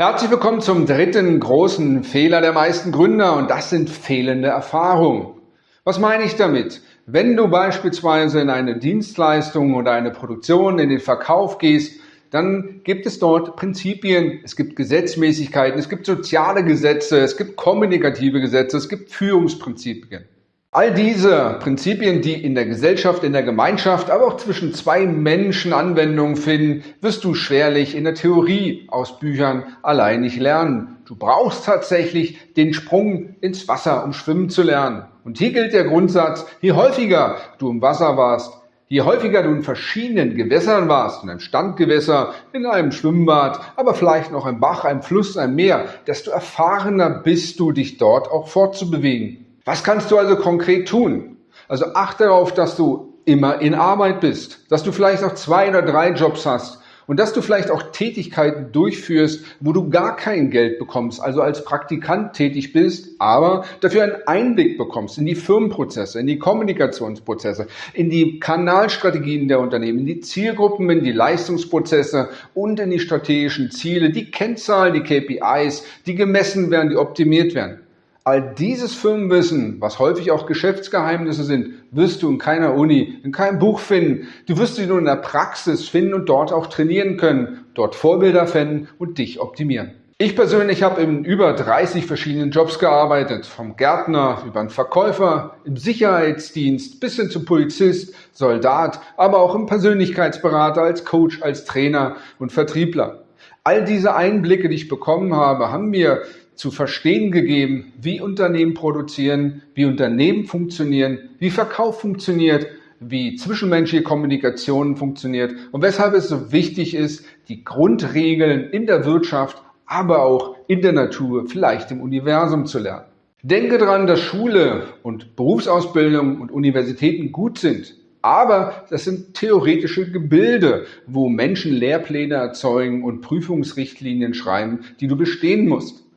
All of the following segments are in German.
Herzlich willkommen zum dritten großen Fehler der meisten Gründer und das sind fehlende Erfahrungen. Was meine ich damit? Wenn du beispielsweise in eine Dienstleistung oder eine Produktion in den Verkauf gehst, dann gibt es dort Prinzipien, es gibt Gesetzmäßigkeiten, es gibt soziale Gesetze, es gibt kommunikative Gesetze, es gibt Führungsprinzipien. All diese Prinzipien, die in der Gesellschaft, in der Gemeinschaft, aber auch zwischen zwei Menschen Anwendung finden, wirst du schwerlich in der Theorie aus Büchern allein nicht lernen. Du brauchst tatsächlich den Sprung ins Wasser, um schwimmen zu lernen. Und hier gilt der Grundsatz, je häufiger du im Wasser warst, Je häufiger du in verschiedenen Gewässern warst, in einem Standgewässer, in einem Schwimmbad, aber vielleicht noch im Bach, einem Fluss, einem Meer, desto erfahrener bist du, dich dort auch fortzubewegen. Was kannst du also konkret tun? Also achte darauf, dass du immer in Arbeit bist, dass du vielleicht auch zwei oder drei Jobs hast und dass du vielleicht auch Tätigkeiten durchführst, wo du gar kein Geld bekommst, also als Praktikant tätig bist, aber dafür einen Einblick bekommst in die Firmenprozesse, in die Kommunikationsprozesse, in die Kanalstrategien der Unternehmen, in die Zielgruppen, in die Leistungsprozesse und in die strategischen Ziele, die Kennzahlen, die KPIs, die gemessen werden, die optimiert werden. All dieses Firmenwissen, was häufig auch Geschäftsgeheimnisse sind, wirst du in keiner Uni, in keinem Buch finden. Du wirst sie nur in der Praxis finden und dort auch trainieren können, dort Vorbilder finden und dich optimieren. Ich persönlich habe in über 30 verschiedenen Jobs gearbeitet, vom Gärtner über einen Verkäufer, im Sicherheitsdienst bis hin zum Polizist, Soldat, aber auch im Persönlichkeitsberater, als Coach, als Trainer und Vertriebler. All diese Einblicke, die ich bekommen habe, haben mir zu verstehen gegeben, wie Unternehmen produzieren, wie Unternehmen funktionieren, wie Verkauf funktioniert, wie zwischenmenschliche Kommunikation funktioniert und weshalb es so wichtig ist, die Grundregeln in der Wirtschaft, aber auch in der Natur, vielleicht im Universum zu lernen. Denke daran, dass Schule und Berufsausbildung und Universitäten gut sind, aber das sind theoretische Gebilde, wo Menschen Lehrpläne erzeugen und Prüfungsrichtlinien schreiben, die du bestehen musst.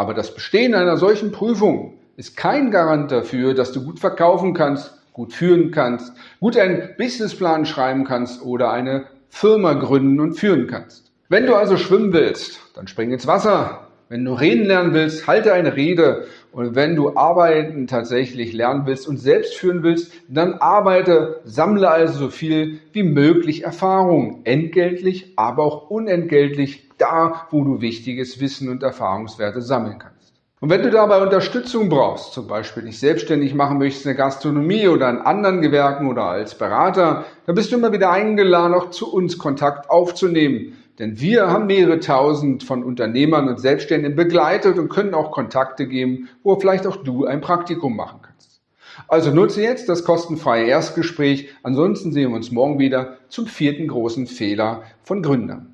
Aber das Bestehen einer solchen Prüfung ist kein Garant dafür, dass du gut verkaufen kannst, gut führen kannst, gut einen Businessplan schreiben kannst oder eine Firma gründen und führen kannst. Wenn du also schwimmen willst, dann spring ins Wasser. Wenn du reden lernen willst, halte eine Rede. Und wenn du arbeiten tatsächlich lernen willst und selbst führen willst, dann arbeite, sammle also so viel wie möglich Erfahrung. Entgeltlich, aber auch unentgeltlich da, wo du wichtiges Wissen und Erfahrungswerte sammeln kannst. Und wenn du dabei Unterstützung brauchst, zum Beispiel dich selbstständig machen möchtest in der Gastronomie oder in anderen Gewerken oder als Berater, dann bist du immer wieder eingeladen, auch zu uns Kontakt aufzunehmen. Denn wir haben mehrere tausend von Unternehmern und Selbstständigen begleitet und können auch Kontakte geben, wo vielleicht auch du ein Praktikum machen kannst. Also nutze jetzt das kostenfreie Erstgespräch. Ansonsten sehen wir uns morgen wieder zum vierten großen Fehler von Gründern.